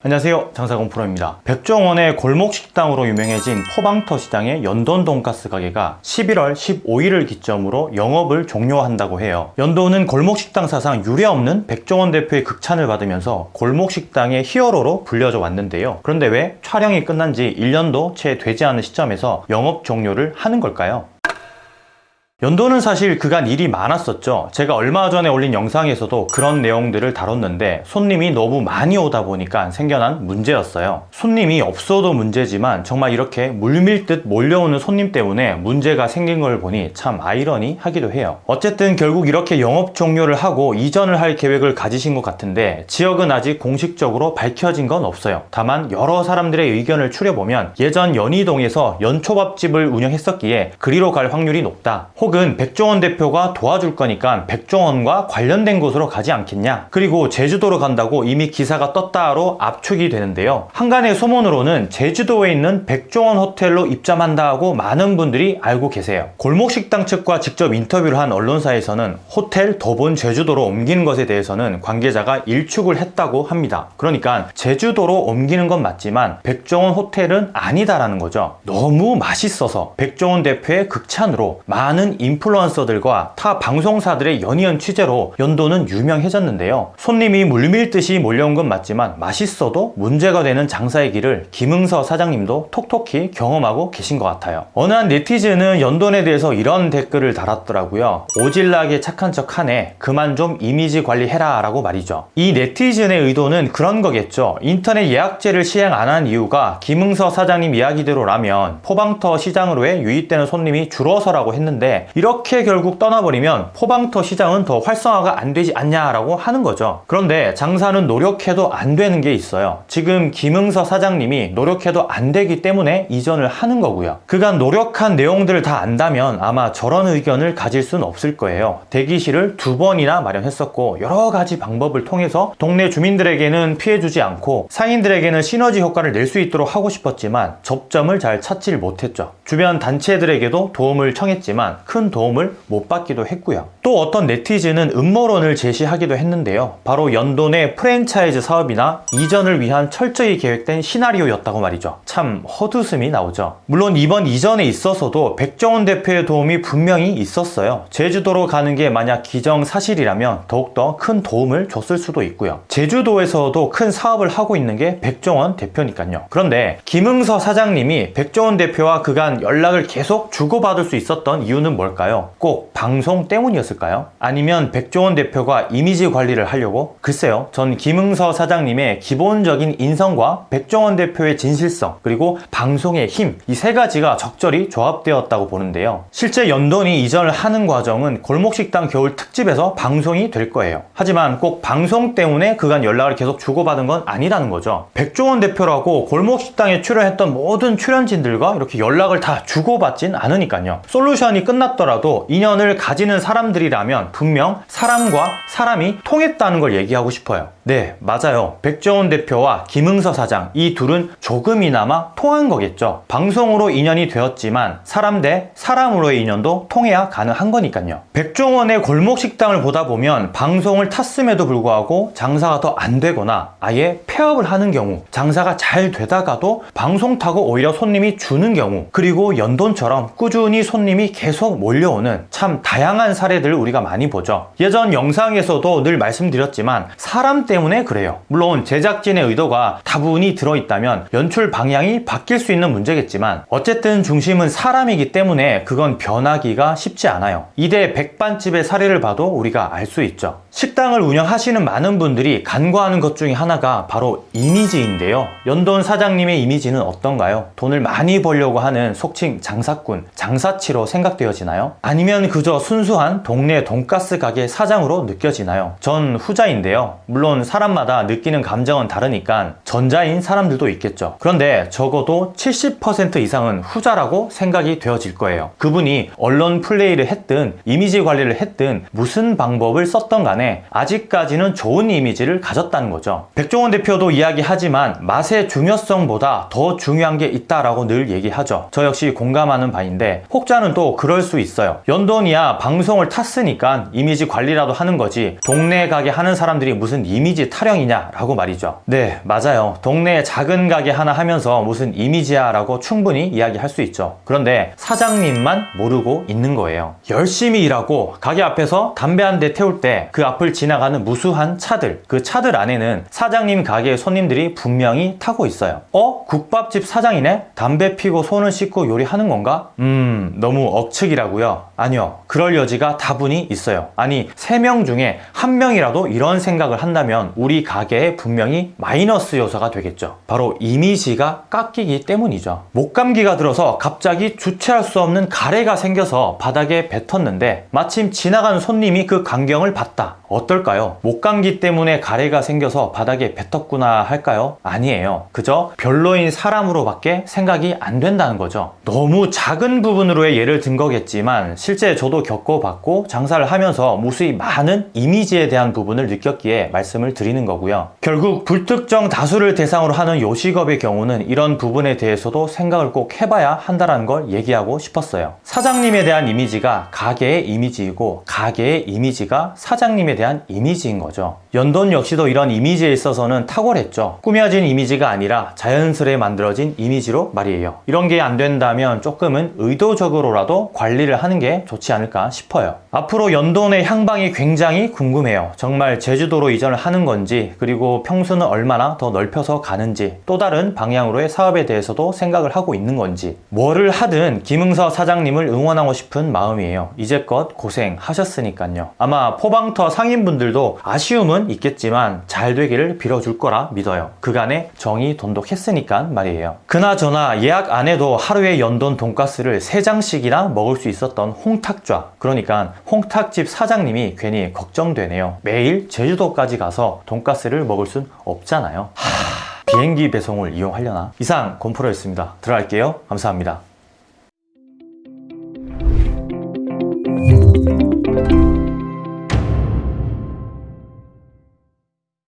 안녕하세요. 장사공 프로입니다. 백종원의 골목식당으로 유명해진 포방터 시장의 연돈 돈가스 가게가 11월 15일을 기점으로 영업을 종료한다고 해요. 연돈은 골목식당 사상 유례없는 백종원 대표의 극찬을 받으면서 골목식당의 히어로로 불려져 왔는데요. 그런데 왜 촬영이 끝난 지 1년도 채 되지 않은 시점에서 영업 종료를 하는 걸까요? 연도는 사실 그간 일이 많았었죠. 제가 얼마 전에 올린 영상에서도 그런 내용들을 다뤘는데 손님이 너무 많이 오다 보니까 생겨난 문제였어요. 손님이 없어도 문제지만 정말 이렇게 물밀듯 몰려오는 손님 때문에 문제가 생긴 걸 보니 참 아이러니하기도 해요. 어쨌든 결국 이렇게 영업 종료를 하고 이전을 할 계획을 가지신 것 같은데 지역은 아직 공식적으로 밝혀진 건 없어요. 다만 여러 사람들의 의견을 추려보면 예전 연희동에서 연초밥집을 운영했었기에 그리로 갈 확률이 높다. 혹은 백종원 대표가 도와줄 거니까 백종원과 관련된 곳으로 가지 않겠냐? 그리고 제주도로 간다고 이미 기사가 떴다로 압축이 되는데요. 한간의 소문으로는 제주도에 있는 백종원 호텔로 입점한다고 많은 분들이 알고 계세요. 골목식당 측과 직접 인터뷰를 한 언론사에서는 호텔 더본 제주도로 옮기는 것에 대해서는 관계자가 일축을 했다고 합니다. 그러니까 제주도로 옮기는 건 맞지만 백종원 호텔은 아니다라는 거죠. 너무 맛있어서 백종원 대표의 극찬으로 많은 인플루언서들과 타 방송사들의 연이은 취재로 연돈은 유명해졌는데요. 손님이 물밀듯이 몰려온 건 맞지만 맛있어도 문제가 되는 장사의 길을 김응서 사장님도 톡톡히 경험하고 계신 것 같아요. 어느 한 네티즌은 연돈에 대해서 이런 댓글을 달았더라고요. 오질나게 착한 척 하네. 그만 좀 이미지 관리해라 라고 말이죠. 이 네티즌의 의도는 그런 거겠죠. 인터넷 예약제를 시행 안 한 이유가 김응서 사장님 이야기대로라면 포방터 시장으로의 유입되는 손님이 줄어서라고 했는데 이렇게 결국 떠나버리면 포방터 시장은 더 활성화가 안 되지 않냐라고 하는 거죠. 그런데 장사는 노력해도 안 되는 게 있어요. 지금 김응서 사장님이 노력해도 안 되기 때문에 이전을 하는 거고요. 그간 노력한 내용들을 다 안다면 아마 저런 의견을 가질 수는 없을 거예요. 대기실을 두 번이나 마련했었고 여러 가지 방법을 통해서 동네 주민들에게는 피해주지 않고 상인들에게는 시너지 효과를 낼 수 있도록 하고 싶었지만 접점을 잘 찾질 못했죠. 주변 단체들에게도 도움을 청했지만 큰 도움을 못 받기도 했고요. 또 어떤 네티즌은 음모론을 제시하기도 했는데요. 바로 연돈의 프랜차이즈 사업이나 이전을 위한 철저히 계획된 시나리오였다고 말이죠. 참 헛웃음이 나오죠. 물론 이번 이전에 있어서도 백종원 대표의 도움이 분명히 있었어요. 제주도로 가는 게 만약 기정사실이라면 더욱더 큰 도움을 줬을 수도 있고요. 제주도에서도 큰 사업을 하고 있는 게 백종원 대표니까요. 그런데 김응서 사장님이 백종원 대표와 그간 연락을 계속 주고받을 수 있었던 이유는 뭘까요? 꼭 방송 때문이었을까요? 아니면 백종원 대표가 이미지 관리를 하려고? 글쎄요. 전 김응서 사장님의 기본적인 인성과 백종원 대표의 진실성 그리고 방송의 힘 이 세 가지가 적절히 조합되었다고 보는데요. 실제 연돈이 이전을 하는 과정은 골목식당 겨울 특집에서 방송이 될 거예요. 하지만 꼭 방송 때문에 그간 연락을 계속 주고받은 건 아니라는 거죠. 백종원 대표라고 골목식당에 출연했던 모든 출연진들과 이렇게 연락을 다 주고받진 않으니까요. 솔루션이 끝 났더라도 인연을 가지는 사람들이라면 분명 사람과 사람이 통했다는 걸 얘기하고 싶어요. 네, 맞아요. 백종원 대표와 김응서 사장 이 둘은 조금이나마 통한 거겠죠. 방송으로 인연이 되었지만 사람 대 사람으로의 인연도 통해야 가능한 거니까요. 백종원의 골목 식당을 보다 보면 방송을 탔음에도 불구하고 장사가 더 안 되거나 아예 폐업을 하는 경우 장사가 잘 되다가도 방송 타고 오히려 손님이 주는 경우 그리고 연돈처럼 꾸준히 손님이 계속 몰려오는 참 다양한 사례들을 우리가 많이 보죠. 예전 영상에서도 늘 말씀드렸지만 사람 때문에 그래요. 물론 제작진의 의도가 다분히 들어있다면 연출 방향이 바뀔 수 있는 문제겠지만 어쨌든 중심은 사람이기 때문에 그건 변하기가 쉽지 않아요. 이대 백반집의 사례를 봐도 우리가 알 수 있죠. 식당을 운영하시는 많은 분들이 간과하는 것 중에 하나가 바로 이미지인데요. 연돈 사장님의 이미지는 어떤가요? 돈을 많이 벌려고 하는 속칭 장사꾼, 장사치로 생각되어지나요? 아니면 그저 순수한 동네 돈가스 가게 사장으로 느껴지나요? 전 후자인데요. 물론 사람마다 느끼는 감정은 다르니까 전자인 사람들도 있겠죠. 그런데 적어도 70% 이상은 후자라고 생각이 되어질 거예요. 그분이 언론 플레이를 했든 이미지 관리를 했든 무슨 방법을 썼던 간에 아직까지는 좋은 이미지를 가졌다는 거죠. 백종원 대표도 이야기하지만 맛의 중요성보다 더 중요한 게 있다라고 늘 얘기하죠. 저 역시 공감하는 바인데 혹자는 또 그럴 수 있어요. 연돈이야 방송을 탔으니까 이미지 관리라도 하는 거지 동네 가게 하는 사람들이 무슨 이미지 타령이냐라고 말이죠. 네, 맞아요. 동네에 작은 가게 하나 하면서 무슨 이미지야 라고 충분히 이야기할 수 있죠. 그런데 사장님만 모르고 있는 거예요. 열심히 일하고 가게 앞에서 담배 한 대 태울 때 그 앞을 지나가는 무수한 차들, 그 차들 안에는 사장님 가게의 손님들이 분명히 타고 있어요. 어? 국밥집 사장이네? 담배 피고 손을 씻고 요리하는 건가? 음, 너무 억측이라고요? 아니요. 그럴 여지가 다분히 있어요. 아니, 세명 중에 한 명이라도 이런 생각을 한다면 우리 가게에 분명히 마이너스 요소가 되겠죠. 바로 이미지가 깎이기 때문이죠. 목감기가 들어서 갑자기 주체할 수 없는 가래가 생겨서 바닥에 뱉었는데 마침 지나가는 손님이 그 광경을 봤다. 어떨까요? 목감기 때문에 가래가 생겨서 바닥에 뱉었구나 할까요? 아니에요. 그저 별로인 사람으로밖에 생각이 안 된다는 거죠. 너무 작은 부분으로의 예를 든 거겠지만 실제 저도 겪어봤고 장사를 하면서 무수히 많은 이미지에 대한 부분을 느꼈기에 말씀을 드리는 거고요. 결국 불특정 다수를 대상으로 하는 요식업의 경우는 이런 부분에 대해서도 생각을 꼭 해봐야 한다는 걸 얘기하고 싶었어요. 사장님에 대한 이미지가 가게의 이미지이고 가게의 이미지가 사장님에 대한 이미지인 거죠. 연돈 역시도 이런 이미지에 있어서는 탁월했죠. 꾸며진 이미지가 아니라 자연스레 만들어진 이미지로 말이에요. 이런 게 안 된다면 조금은 의도적으로라도 관리를 하는 게 좋지 않을까 싶어요. 앞으로 연돈의 향방이 굉장히 궁금해요. 정말 제주도로 이전을 하는 건지 그리고 평수는 얼마나 더 넓혀서 가는지 또 다른 방향으로의 사업에 대해서도 생각을 하고 있는 건지 뭐를 하든 김응서 사장님을 응원하고 싶은 마음이에요. 이제껏 고생하셨으니까요. 아마 포방터 상인분들도 아쉬움은 있겠지만 잘 되기를 빌어줄 거라 믿어요. 그간에 정이 돈독했으니까 말이에요. 그나저나 예약 안 해도 하루에 연돈 돈가스를 3장씩이나 먹을 수 있었던 홍탁좌 그러니까 홍탁집 사장님이 괜히 걱정되네요. 매일 제주도까지 가서 돈가스를 먹을 순 없잖아요. 하... 비행기 배송을 이용하려나? 이상 곰프로였습니다. 들어갈게요. 감사합니다.